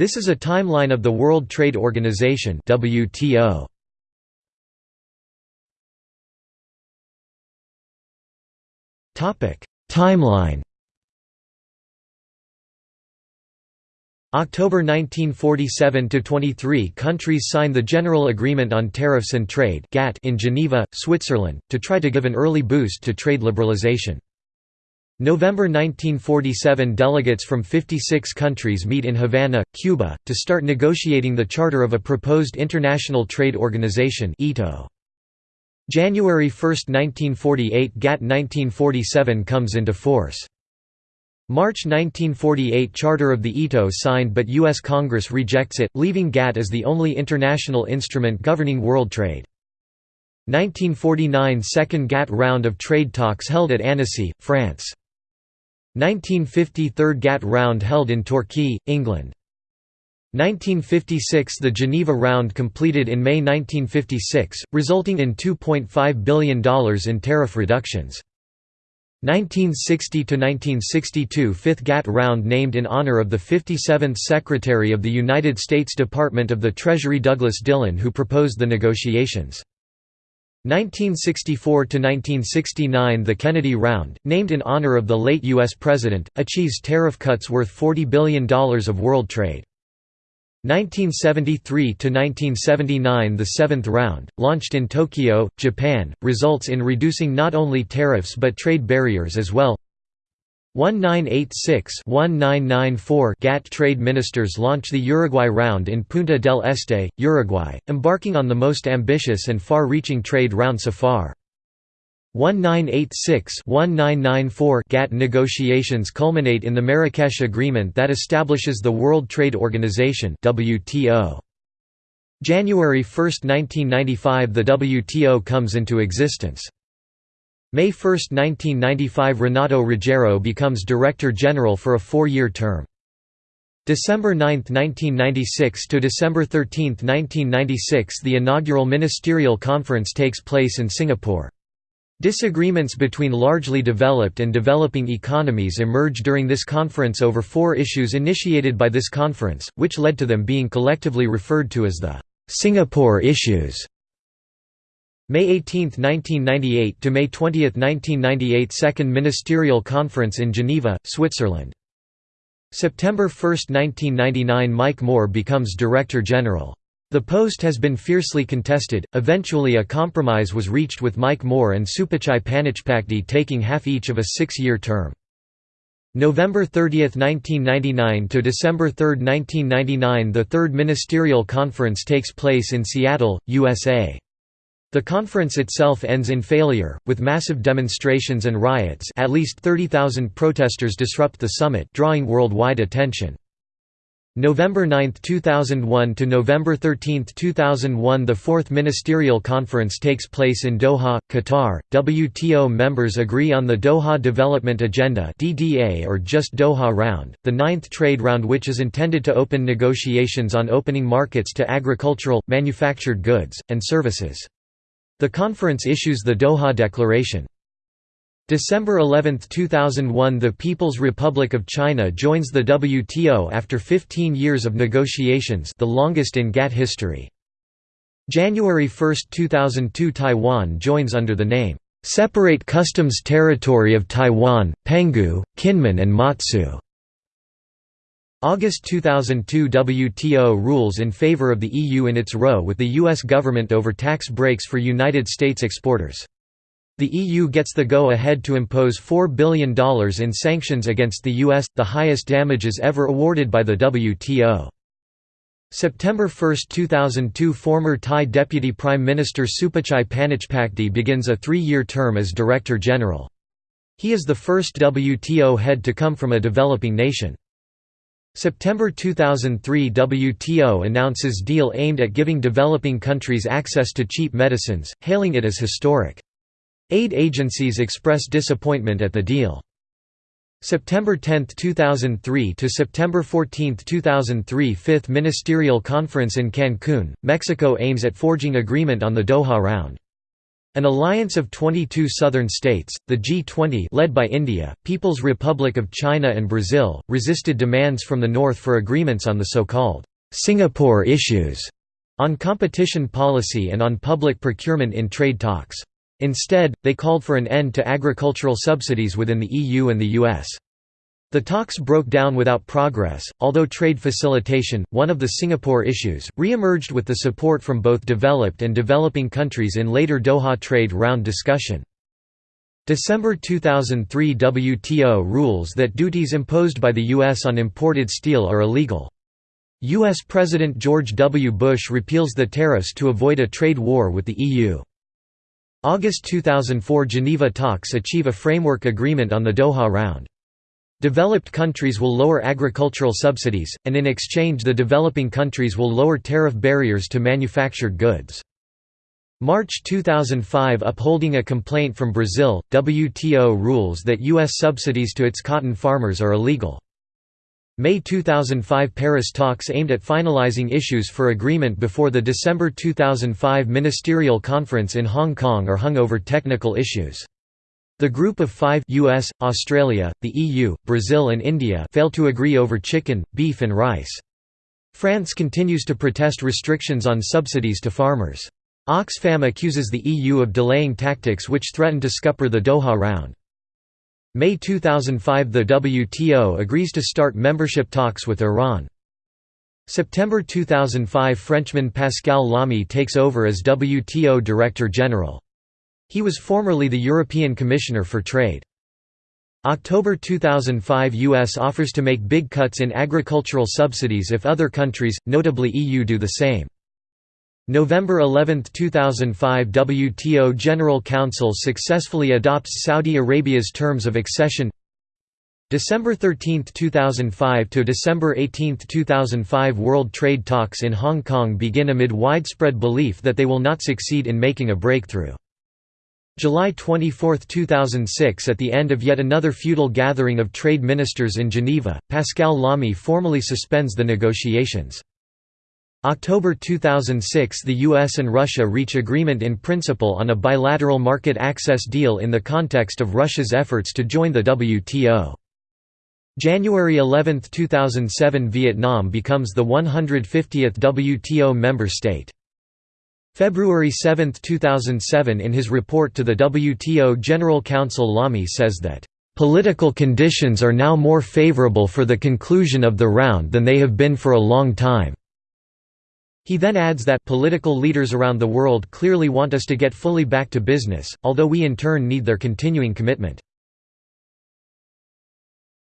This is a timeline of the World Trade Organization WTO. Topic: Timeline October 1947 to 23 countries signed the General Agreement on Tariffs and Trade (GATT) in Geneva, Switzerland, to try to give an early boost to trade liberalization. November 1947 delegates from 56 countries meet in Havana, Cuba, to start negotiating the charter of a proposed International Trade Organization January 1, 1948 GATT 1947 comes into force. March 1948 Charter of the ITO signed but U.S. Congress rejects it, leaving GATT as the only international instrument governing world trade. 1949 Second GATT round of trade talks held at Annecy, France. 1950 Third GATT round held in Torquay, England. 1956 The Geneva round completed in May 1956, resulting in $2.5 billion in tariff reductions. 1960–1962 Fifth GATT round named in honor of the 57th Secretary of the United States Department of the Treasury Douglas Dillon who proposed the negotiations. 1964–1969 The Kennedy Round, named in honor of the late U.S. President, achieves tariff cuts worth $40 billion of world trade. 1973–1979 The seventh round, launched in Tokyo, Japan, results in reducing not only tariffs but trade barriers as well 1986–1994 GATT trade ministers launch the Uruguay Round in Punta del Este, Uruguay, embarking on the most ambitious and far-reaching trade round so far. 1986-1994 GATT negotiations culminate in the Marrakesh Agreement that establishes the World Trade Organization WTO. January 1, 1995 the WTO comes into existence. May 1, 1995 Renato Ruggiero becomes Director General for a four-year term. December 9, 1996 to December 13, 1996 the inaugural ministerial conference takes place in Singapore. Disagreements between largely developed and developing economies emerge during this conference over four issues initiated by this conference, which led to them being collectively referred to as the Singapore Issues. May 18, 1998 to May 20, 1998 Second Ministerial Conference in Geneva, Switzerland. September 1, 1999 Mike Moore becomes Director General. The post has been fiercely contested, eventually a compromise was reached with Mike Moore and Supachai Panichpakdi taking half each of a six-year term. November 30, 1999 to December 3, 1999 The Third Ministerial Conference takes place in Seattle, USA. The conference itself ends in failure, with massive demonstrations and riots at least 30,000 protesters disrupt the summit drawing worldwide attention. November 9, 2001 to November 13, 2001 The Fourth Ministerial Conference takes place in Doha, Qatar. WTO members agree on the Doha Development Agenda (DDA) or just Doha Round, the ninth trade round which is intended to open negotiations on opening markets to agricultural, manufactured goods, and services. The conference issues the Doha Declaration. December 11, 2001 The People's Republic of China joins the WTO after 15 years of negotiations the longest in GATT history. January 1, 2002 Taiwan joins under the name, "'Separate Customs Territory of Taiwan, Penghu, Kinmen and Matsu". August 2002 WTO rules in favor of the EU in its row with the U.S. government over tax breaks for United States exporters. The EU gets the go-ahead to impose $4 billion in sanctions against the US, the highest damages ever awarded by the WTO. September 1, 2002 Former Thai Deputy Prime Minister Supachai Panichpakdi begins a three-year term as Director General. He is the first WTO head to come from a developing nation. September 2003 WTO announces deal aimed at giving developing countries access to cheap medicines, hailing it as historic. Aid agencies express disappointment at the deal. September 10, 2003 to September 14, 2003 Fifth Ministerial Conference in Cancun, Mexico aims at forging agreement on the Doha Round. An alliance of 22 southern states, the G20 led by India, People's Republic of China and Brazil, resisted demands from the North for agreements on the so-called Singapore issues, on competition policy and on public procurement in trade talks. Instead, they called for an end to agricultural subsidies within the EU and the US. The talks broke down without progress, although trade facilitation, one of the Singapore issues, re-emerged with the support from both developed and developing countries in later Doha trade round discussion. December 2003 WTO rules that duties imposed by the U.S. on imported steel are illegal. U.S. President George W. Bush repeals the tariffs to avoid a trade war with the EU. August 2004 Geneva talks achieve a framework agreement on the Doha round. Developed countries will lower agricultural subsidies, and in exchange the developing countries will lower tariff barriers to manufactured goods. March 2005 Upholding a complaint from Brazil, WTO rules that U.S. subsidies to its cotton farmers are illegal. May 2005 Paris talks aimed at finalizing issues for agreement before the December 2005 ministerial conference in Hong Kong are hung over technical issues. The Group of Five US, Australia, the EU, Brazil and India failed to agree over chicken, beef and rice. France continues to protest restrictions on subsidies to farmers. Oxfam accuses the EU of delaying tactics which threaten to scupper the Doha round. May 2005 – The WTO agrees to start membership talks with Iran. September 2005 – Frenchman Pascal Lamy takes over as WTO Director General. He was formerly the European Commissioner for Trade. October 2005 U.S. offers to make big cuts in agricultural subsidies if other countries, notably EU do the same. November 11, 2005 WTO General Council successfully adopts Saudi Arabia's terms of accession December 13, 2005 to December 18, 2005 World trade talks in Hong Kong begin amid widespread belief that they will not succeed in making a breakthrough. July 24, 2006 At the end of yet another futile gathering of trade ministers in Geneva, Pascal Lamy formally suspends the negotiations. October 2006 The US and Russia reach agreement in principle on a bilateral market access deal in the context of Russia's efforts to join the WTO. January 11, 2007 Vietnam becomes the 150th WTO member state. February 7, 2007 In his report to the WTO General Council Lamy says that, "...political conditions are now more favorable for the conclusion of the round than they have been for a long time." He then adds that political leaders around the world clearly want us to get fully back to business, although we in turn need their continuing commitment.